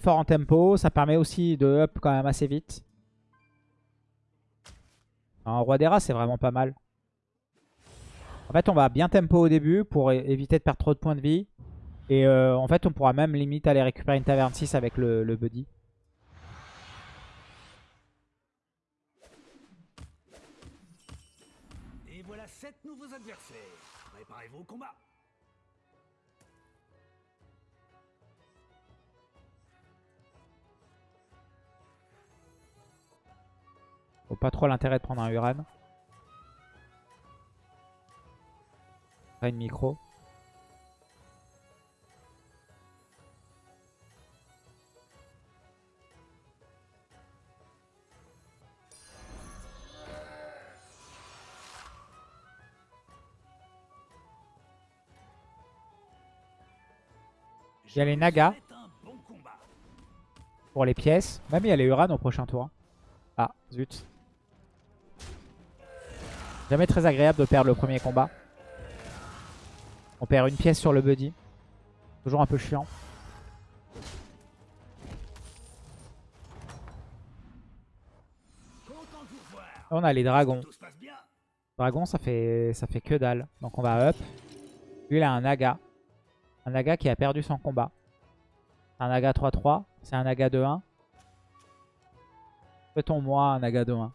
fort en tempo. Ça permet aussi de up quand même assez vite. Un roi des rats, c'est vraiment pas mal. En fait, on va bien tempo au début pour éviter de perdre trop de points de vie. Et euh, en fait, on pourra même limite aller récupérer une taverne 6 avec le, le buddy. Et voilà 7 nouveaux adversaires. Préparez-vous au combat. Pas trop l'intérêt de prendre un Uran. Une micro. Il y a les Nagas pour les pièces. Même il y a les Uran au prochain tour. Ah, zut. Jamais très agréable de perdre le premier combat. On perd une pièce sur le buddy. Toujours un peu chiant. On a les dragons. Dragon, ça fait, ça fait que dalle. Donc on va up. Lui, il a un Naga. Un Naga qui a perdu son combat. Un Naga 3-3. C'est un Naga 2-1. Peut-on moi un Naga 2-1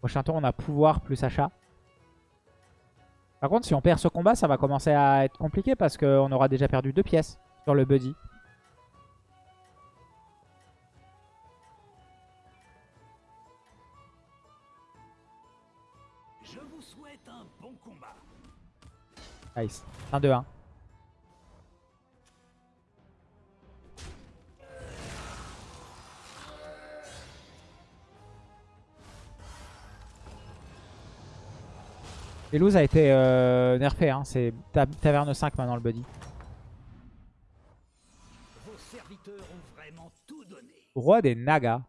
Prochain tour, on a pouvoir plus achat. Par contre, si on perd ce combat, ça va commencer à être compliqué parce qu'on aura déjà perdu deux pièces sur le buddy. Je vous souhaite un bon combat. Nice. 1-2-1. Velouz a été euh, nerfé, hein. c'est ta taverne 5 maintenant le buddy. Vos serviteurs ont vraiment tout donné. Roi des Nagas.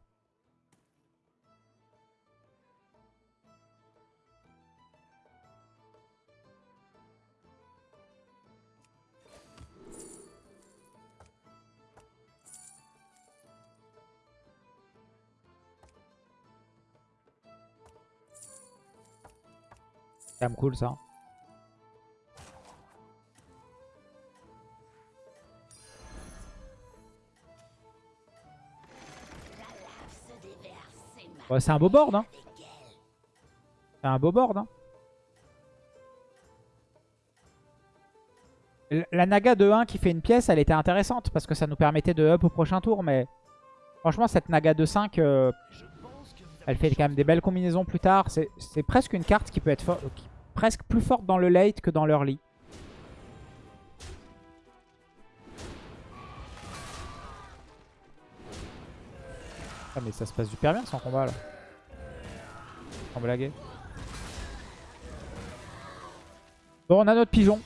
Quand même cool ça. C'est un beau board, hein. C'est un beau board, hein. La Naga de 1 qui fait une pièce, elle était intéressante parce que ça nous permettait de up au prochain tour. Mais franchement, cette Naga de 5, euh, elle fait quand même des belles combinaisons plus tard. C'est presque une carte qui peut être qui- presque plus forte dans le late que dans l'early. Ah mais ça se passe super bien son combat là. Sans blaguer. Bon on a notre pigeon.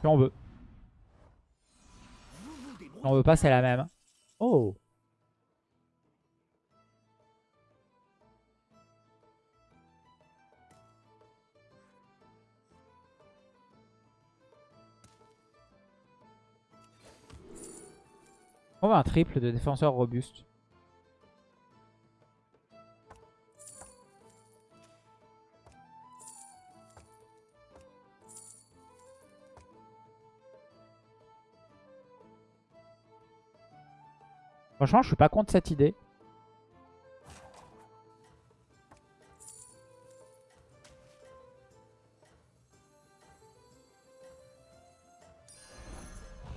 Si on veut. Si on veut pas c'est la même. Oh On va un triple de défenseur robuste. Franchement, je suis pas contre cette idée.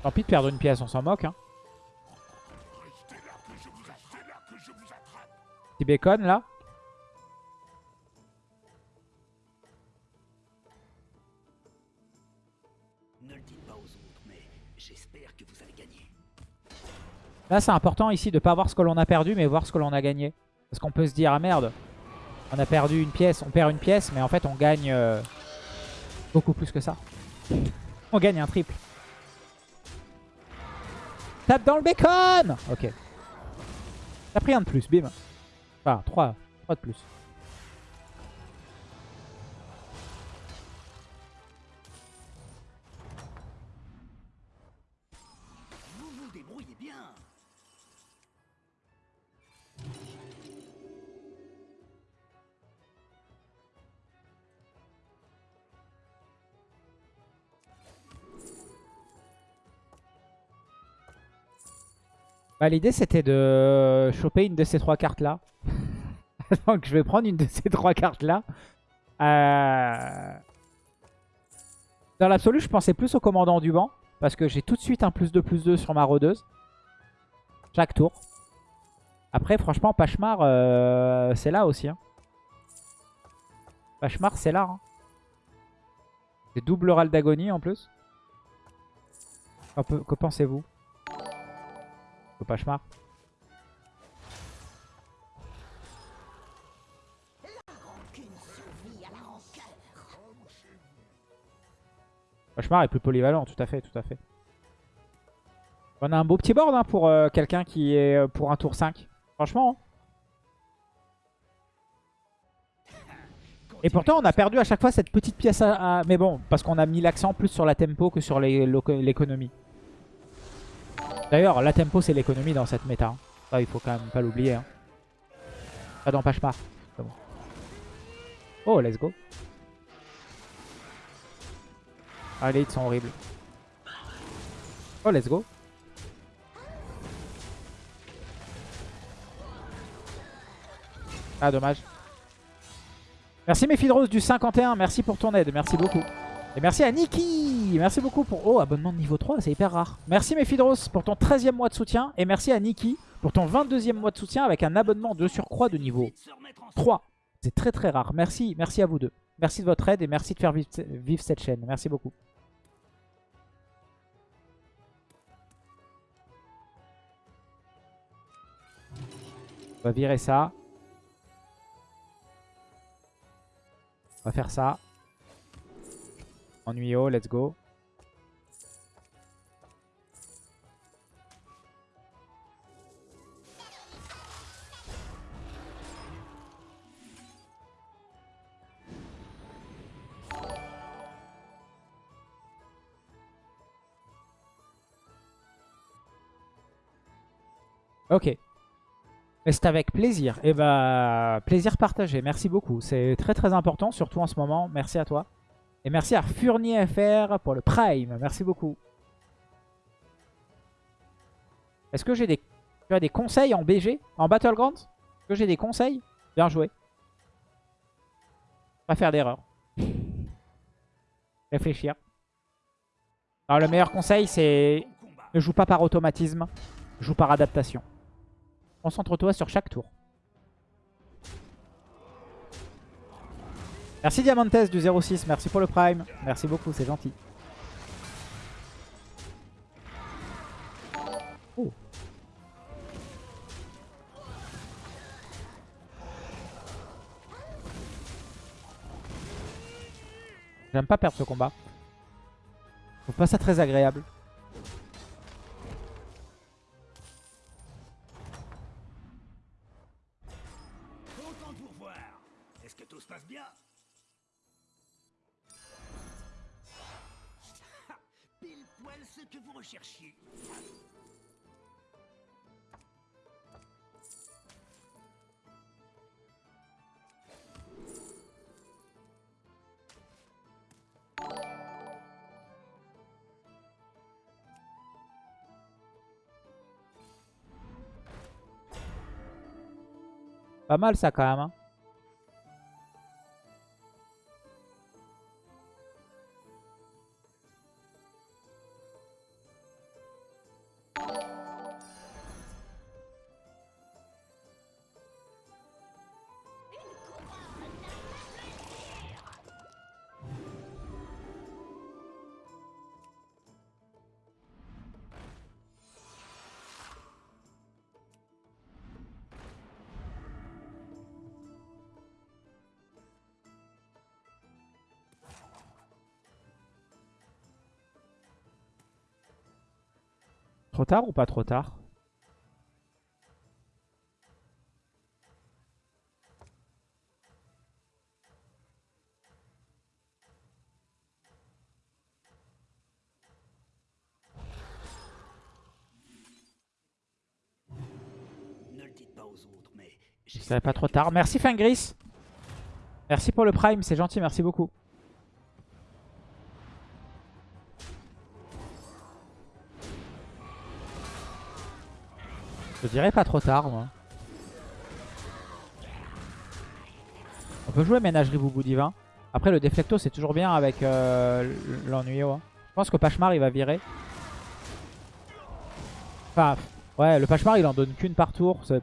Tant pis de perdre une pièce, on s'en moque. Hein. Petit bacon là. Ne le dites pas aux autres, mais j'espère que vous allez gagner. Là, c'est important ici de pas voir ce que l'on a perdu, mais voir ce que l'on a gagné. Parce qu'on peut se dire, ah merde, on a perdu une pièce, on perd une pièce, mais en fait, on gagne euh, beaucoup plus que ça. On gagne un triple. Tape dans le bacon Ok. T'as pris un de plus, bim. Enfin, 3, 3 de plus. Bah, L'idée c'était de choper une de ces trois cartes là. Donc je vais prendre une de ces trois cartes là. Euh, Dans l'absolu je pensais plus au commandant du banc. Parce que j'ai tout de suite un plus 2 plus 2 sur ma rôdeuse. Chaque tour. Après franchement Pachemar euh, c'est là aussi. Hein. Pachemar c'est là. Hein. C'est double râle d'agonie en plus. Que pensez-vous? Au Pachemar. Pachemar est plus polyvalent, tout à fait, tout à fait. On a un beau petit board hein, pour euh, quelqu'un qui est euh, pour un tour 5. Franchement. hein. Et pourtant, on a perdu à chaque fois cette petite pièce à... Mais bon, parce qu'on a mis l'accent plus sur la tempo que sur l'économie. D'ailleurs, la tempo, c'est l'économie dans cette méta. hein. Il faut quand même pas l'oublier. Hein. Pas dans Pachemar. Oh, let's go. Ah, les hits sont horribles. Oh, let's go. Ah, dommage. Merci Mephidros du 51. Merci pour ton aide. Merci beaucoup. Et merci à Niki. Merci beaucoup pour... Oh, abonnement de niveau 3, c'est hyper rare. Merci Mephidros pour ton 13e mois de soutien. Et merci à Niki pour ton 22e mois de soutien avec un abonnement de surcroît de niveau Vite se remettre en 3. C'est très très rare. Merci, merci à vous deux. Merci de votre aide et merci de faire vivre cette chaîne. Merci beaucoup. On va virer ça. On va faire ça. Ennuyeux, let's go. Ok. C'est avec plaisir. Et bah, plaisir partagé. Merci beaucoup. C'est très très important, surtout en ce moment. Merci à toi. Et merci à Furnier FR pour le Prime. Merci beaucoup. Est-ce que j'ai des, conseils en BG, en Battlegrounds? Est-ce que j'ai des conseils? Bien joué. Pas faire d'erreur. Réfléchir. Alors le meilleur conseil c'est ne joue pas par automatisme, joue par adaptation. Concentre-toi sur chaque tour. Merci Diamantes du 06, merci pour le prime. Merci beaucoup, c'est gentil. Oh. J'aime pas perdre ce combat. Je trouve pas ça très agréable. Pas mal ça quand même. hein. Trop tard ou pas trop tard? Je pas trop tard. Merci Fingris. Merci pour le prime, c'est gentil, merci beaucoup. Je dirais pas trop tard, moi. On peut jouer ménagerie boubou divin. Après, le déflecto, c'est toujours bien avec euh. Je pense que Pachemar, il va virer. Enfin, ouais, le Pachemar, il en donne qu'une par tour. Le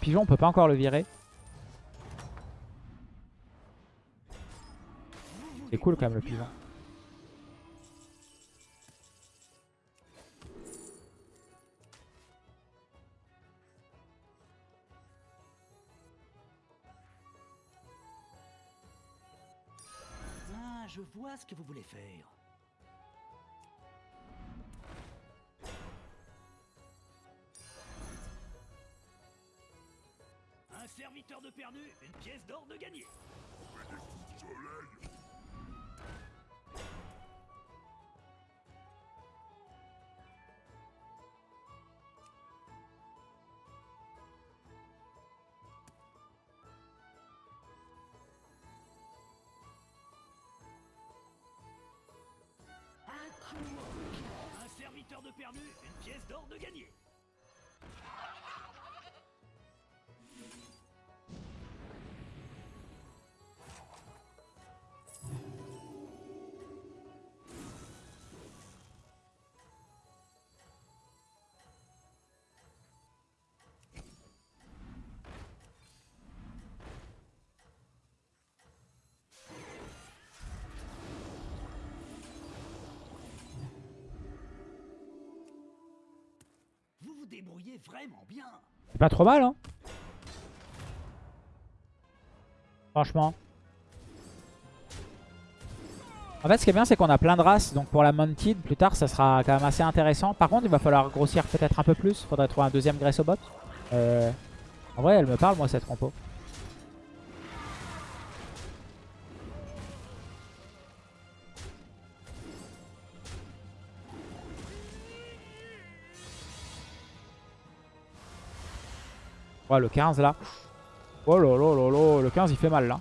pigeon, on peut pas encore le virer. C'est cool quand même le pigeon. Vois ce que vous voulez faire. Un serviteur de perdu, une pièce d'or de gagné. De perdu, une pièce d'or de gagné. Vous. C'est pas trop mal, hein Franchement. En fait, ce qui est bien, c'est qu'on a plein de races. Donc pour la Mounted, plus tard, ça sera quand même assez intéressant. Par contre, il va falloir grossir peut-être un peu plus. Faudrait trouver un deuxième Gressobot. Euh... En vrai, elle me parle, moi, cette compo. Ouais, le 15 là. Oh là là là là, le 15 il fait mal là.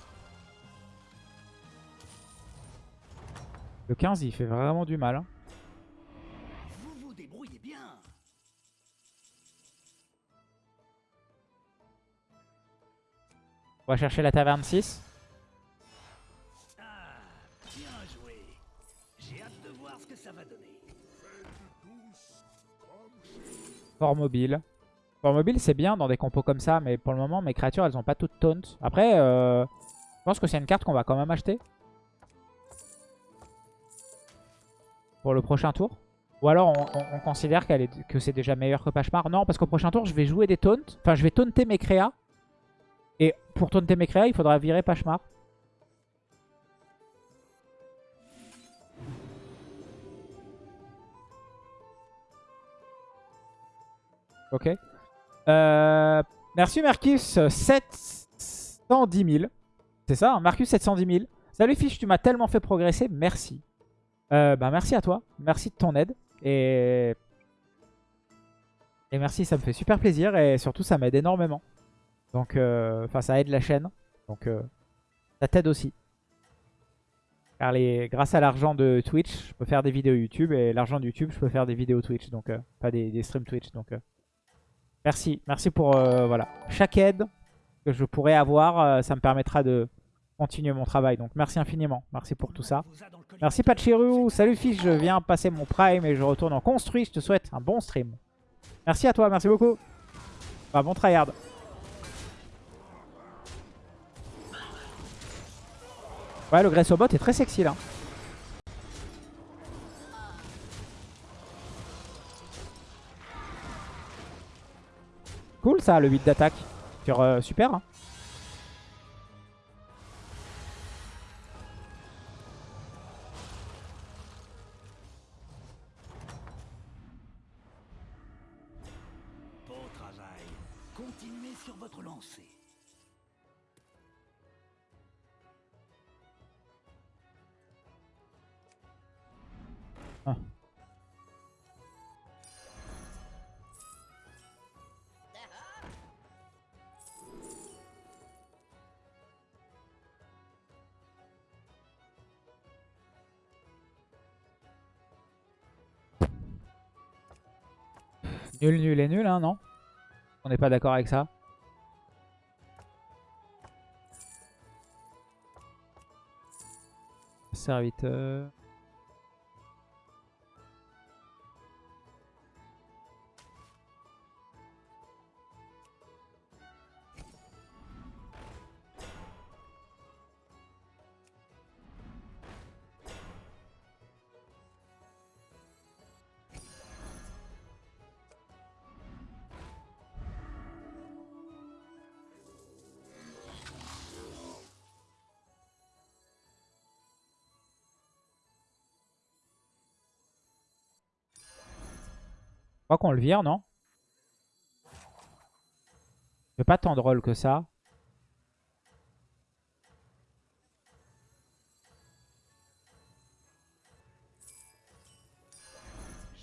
Le 15 il fait vraiment du mal. hein. Vous vous débrouillez bien. On va chercher la taverne 6. Ah, bien joué. J'ai hâte de voir ce que ça va donner. Fort mobile. Fort mobile c'est bien dans des compos comme ça, mais pour le moment mes créatures elles ont pas toutes taunt. Après, euh, je pense que c'est une carte qu'on va quand même acheter. Pour le prochain tour. Ou alors on, on- on considère est, que c'est déjà meilleur que Pachemar. Non, parce qu'au prochain tour je vais jouer des taunts. Enfin je vais taunter mes créas. Et pour taunter mes créas, il faudra virer Pachemar. Ok. Euh, merci Marcus, 710 000. C'est ça, hein, Marcus 710 000. Salut Fiche, tu m'as tellement fait progresser, merci. Euh, bah merci à toi, merci de ton aide. Et... Et merci, ça me fait super plaisir et surtout ça m'aide énormément. Donc, euh, enfin ça aide la chaîne. Donc euh, ça t'aide aussi. Car les, grâce à l'argent de Twitch, je peux faire des vidéos YouTube et l'argent de YouTube, je peux faire des vidéos Twitch. Donc, euh, pas des, des streams Twitch. Donc, Merci, merci pour euh, voilà chaque aide que je pourrais avoir, euh, ça me permettra de continuer mon travail. Donc merci infiniment, merci pour tout ça. Merci Pachiru, salut fils, je viens passer mon prime et je retourne en construit. Je te souhaite un bon stream. Merci à toi, merci beaucoup. Bah, bon tryhard. Ouais, le Gressobot est très sexy là. Cool ça, le 8 d'attaque. Sur euh, super. hein. Travail. Continuez sur votre lancée. Nul, nul et nul, hein, non On n'est pas d'accord avec ça. Serviteur. Crois qu'on le vire, non? C'est pas tant drôle que ça.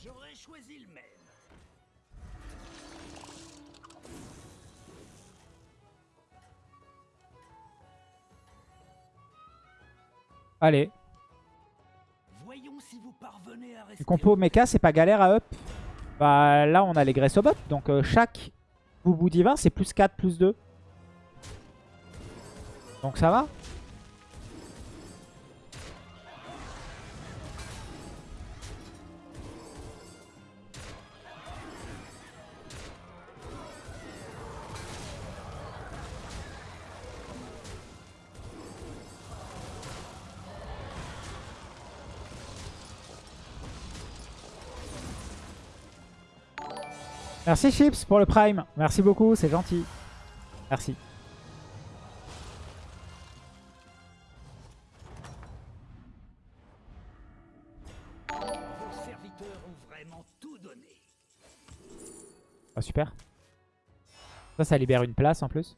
J'aurais choisi le même. Allez. Voyons si vous parvenez à rester. Le compo mecha, c'est pas galère à up? Bah là, on a les graisses au bot. Donc euh, chaque boubou divin, c'est plus 4, plus 2. Donc ça va? Merci Chips pour le prime. Merci beaucoup, c'est gentil. Merci. Ah, super. Ça, ça libère une place en plus.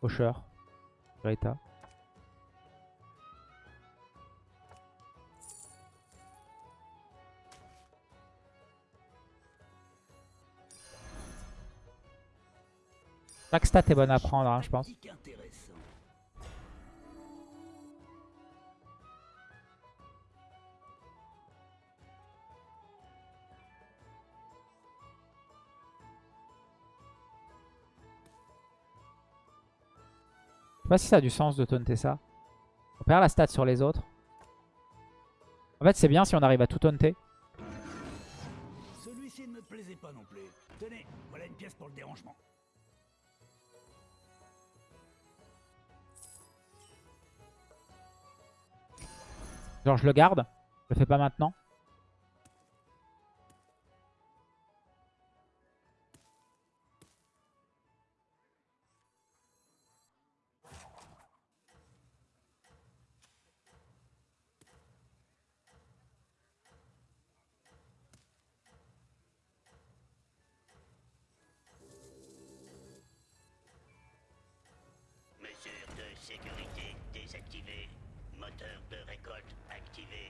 Faucheur. Greta. Chaque stat est bonne à prendre, hein, je pense. Je sais pas si ça a du sens de taunter ça. On perd la stat sur les autres. En fait, c'est bien si on arrive à tout taunter. Celui-ci ne me plaisait pas non plus. Tenez, voilà une pièce pour le dérangement. Genre, je le garde. Je le fais pas maintenant.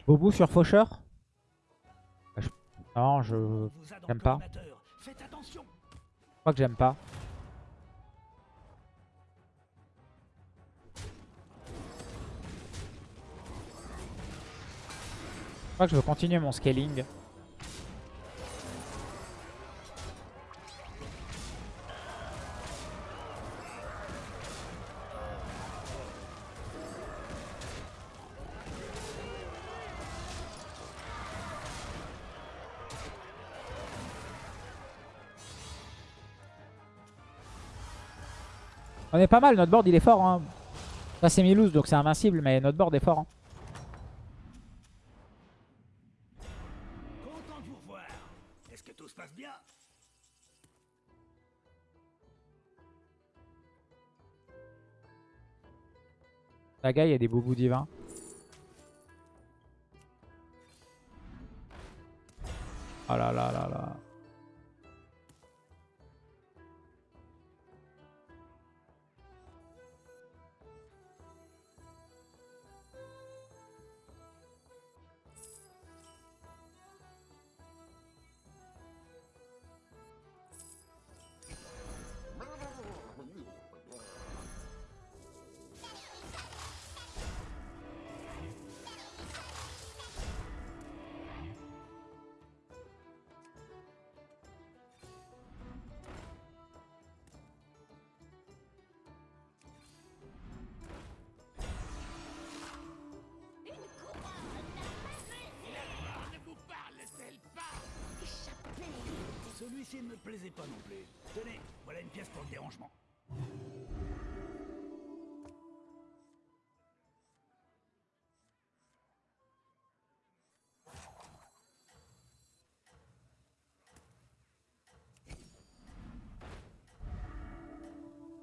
Boubou sur Faucheur Ah, je- Non, je j'aime pas. attention. crois que j'aime pas. Je crois que je veux continuer mon scaling. On est pas mal, notre board il est fort. Hein. Ça c'est Milouz donc c'est invincible, mais notre board est fort. hein. La gars, il y a des boubous divins. Oh là là là là.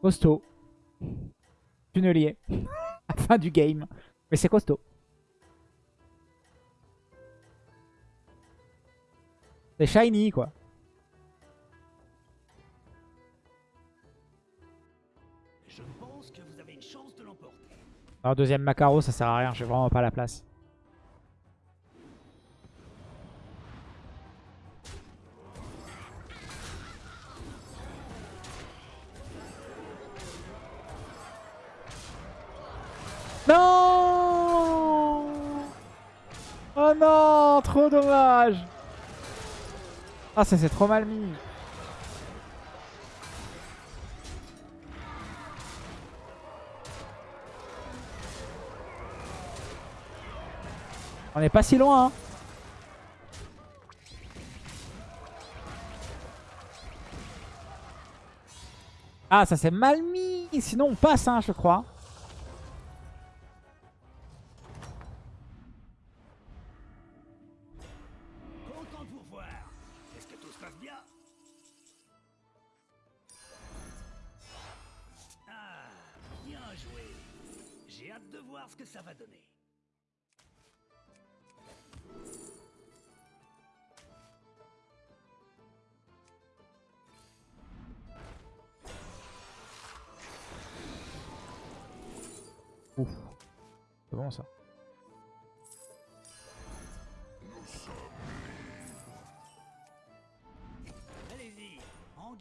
Costaud. Tunnelier. fin du game. Mais c'est costaud. C'est shiny, quoi. Je pense que vous avez une chance de l'emporter. Alors, deuxième Macaro, ça sert à rien. J'ai vraiment pas la place. Trop dommage Ah, ça c'est trop mal mis. On n'est pas si loin. Hein. Ah, ça c'est mal mis. Sinon, on passe, hein, je crois.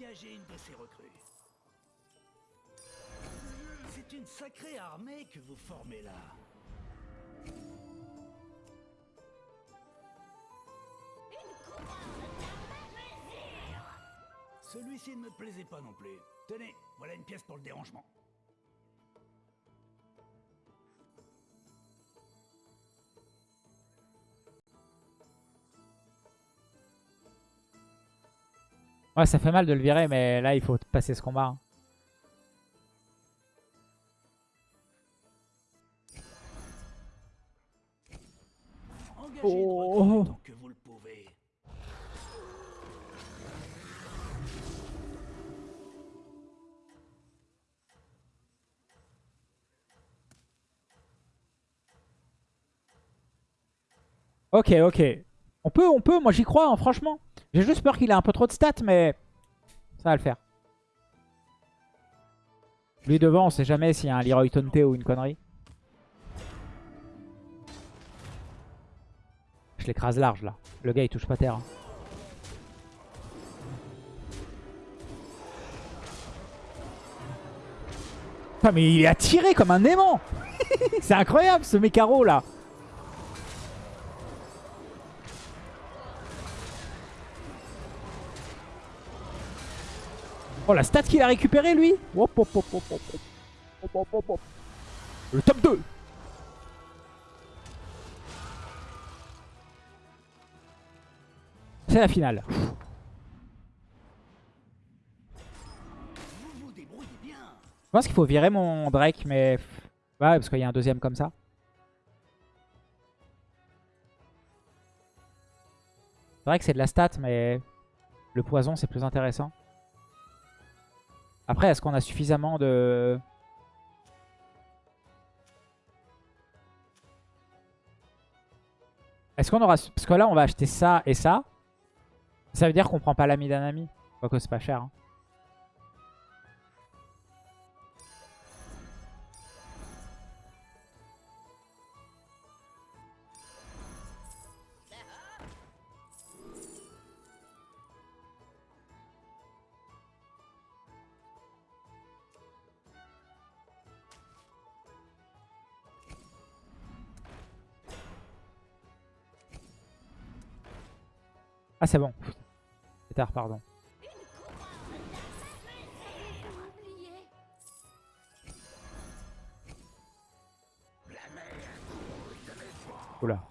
Une de ces recrues. C'est une sacrée armée que vous formez là. Celui-ci ne me plaisait pas non plus. Tenez, voilà une pièce pour le dérangement. Ouais, ça fait mal de le virer, mais là, il faut passer ce combat. hein. Oh. que vous le pouvez. Ok, ok. On peut, on peut. Moi, j'y crois, hein, franchement. J'ai juste peur qu'il ait un peu trop de stats, mais ça va le faire. Lui devant, on sait jamais s'il y a un Leroy Tonte ou une connerie. Je l'écrase large, là. Le gars, il touche pas terre. hein. Putain, mais il est attiré comme un aimant C'est incroyable, ce mécaro, là Oh la stat qu'il a récupéré lui. Le top 2 C'est la finale. Je pense qu'il faut virer mon Drake, mais... Ouais, parce qu'il y a un deuxième comme ça. C'est vrai que c'est de la stat, mais le poison, c'est plus intéressant. Après, est-ce qu'on a suffisamment de... Est-ce qu'on aura... Parce que là, on va acheter ça et ça. Ça veut dire qu'on prend pas l'ami d'un ami. Quoique c'est pas cher. hein. Ah, c'est bon. C'est tard, pardon. Oula.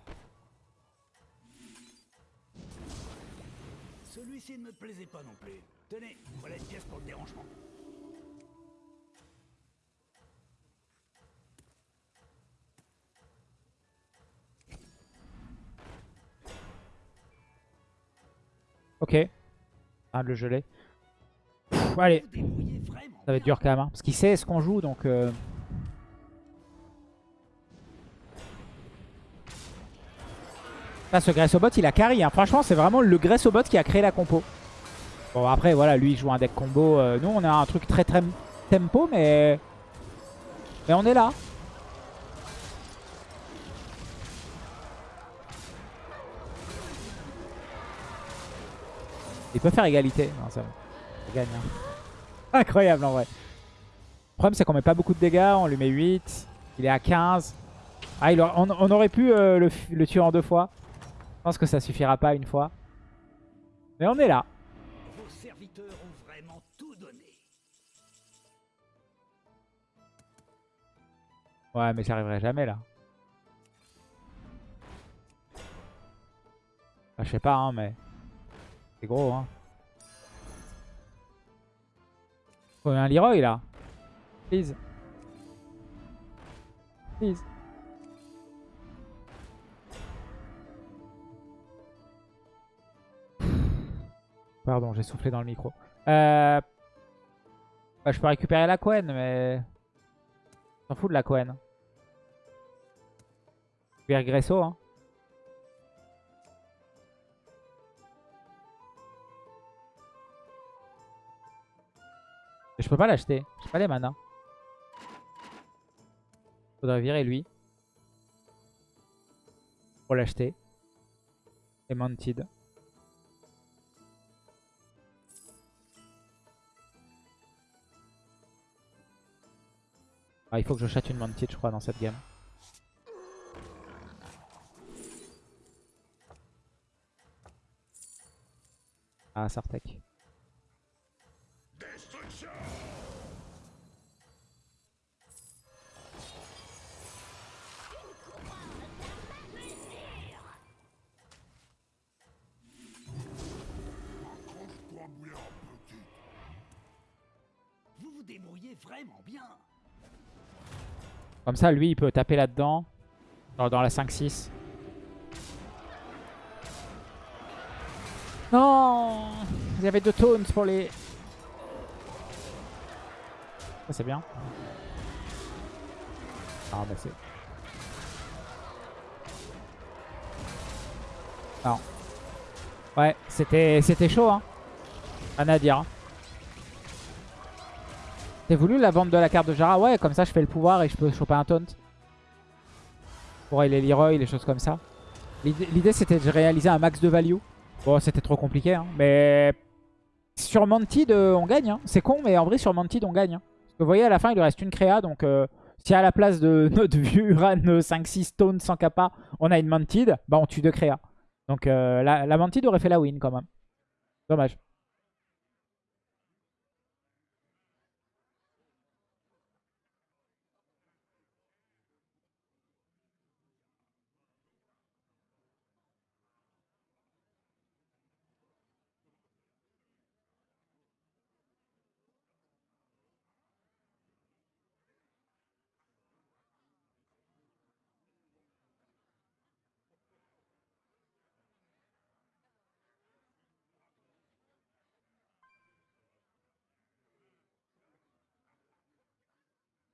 Celui-ci ne me plaisait pas non plus. Tenez, voilà une pièce pour le dérangement. Ok. Ah, le. Pff, allez, ça va être dur quand même. hein, parce qu'il sait ce qu'on joue, donc... euh, Là, ce Gressobot, il a carry. hein. Franchement, c'est vraiment le Gressobot qui a créé la compo. Bon, après, voilà, lui, il joue un deck combo. Euh, nous, on a un truc très, très tempo, mais... Mais on est là. Il peut faire égalité. Non, ça, ça gagne. hein. Incroyable, en vrai. Le problème, c'est qu'on met pas beaucoup de dégâts. On lui met 8. Il est à 15. Ah, il on, on aurait pu euh, le, le tuer en deux fois. Je pense que ça suffira pas une fois. Mais on est là. Vos serviteurs ont vraiment tout donné. Ouais, mais j'arriverai jamais là. Enfin, je sais pas, hein, mais... C'est gros, hein. Faut un Leroy, là. Please. Please. Pardon, j'ai soufflé dans le micro. Euh... bah, je peux récupérer la Quen, mais... S'en fout de la Quen. Gresso, hein. Et je peux pas l'acheter. J'ai pas les manas. Faudrait virer lui. Pour l'acheter. Et Mounted. Ah, il faut que je chatte une Mounted, je crois, dans cette game. Ah, Sartek. Comme ça, lui, il peut taper là-dedans. Dans, la 5-6. Non Il y avait deux tones pour les... Ça, c'est bien. Ah, bah c'est... Non. Ouais, c'était c'était chaud, hein. Rien à dire. hein. T'as voulu la vente de la carte de Jara? Ouais, comme ça je fais le pouvoir et je peux choper un taunt. Pour les Leroy, les choses comme ça. L'idée c'était de réaliser un max de value. Bon, c'était trop compliqué, hein. mais sur Mantid, euh, on gagne. hein. C'est con, mais en vrai, sur Mantid, on gagne. hein. Parce que vous voyez, à la fin, il lui reste une créa, donc euh, si à la place de notre vieux Uran 5-6 taunt sans kappa, on a une Mantid, bah on tue deux créas. Donc euh, la, la Mantid aurait fait la win quand même. Dommage.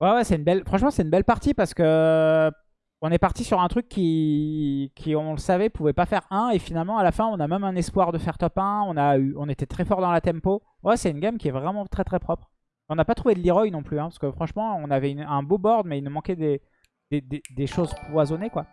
Ouais, ouais, c'est une belle. Franchement, c'est une belle partie parce que on est parti sur un truc qui, qui on le savait, pouvait pas faire 1 et finalement à la fin, on a même un espoir de faire top 1. On a eu, on était très fort dans la tempo. Ouais, c'est une game qui est vraiment très très propre. On n'a pas trouvé de Leroy non plus, hein, parce que franchement, on avait un beau board, mais il nous manquait des- des choses poisonnées quoi.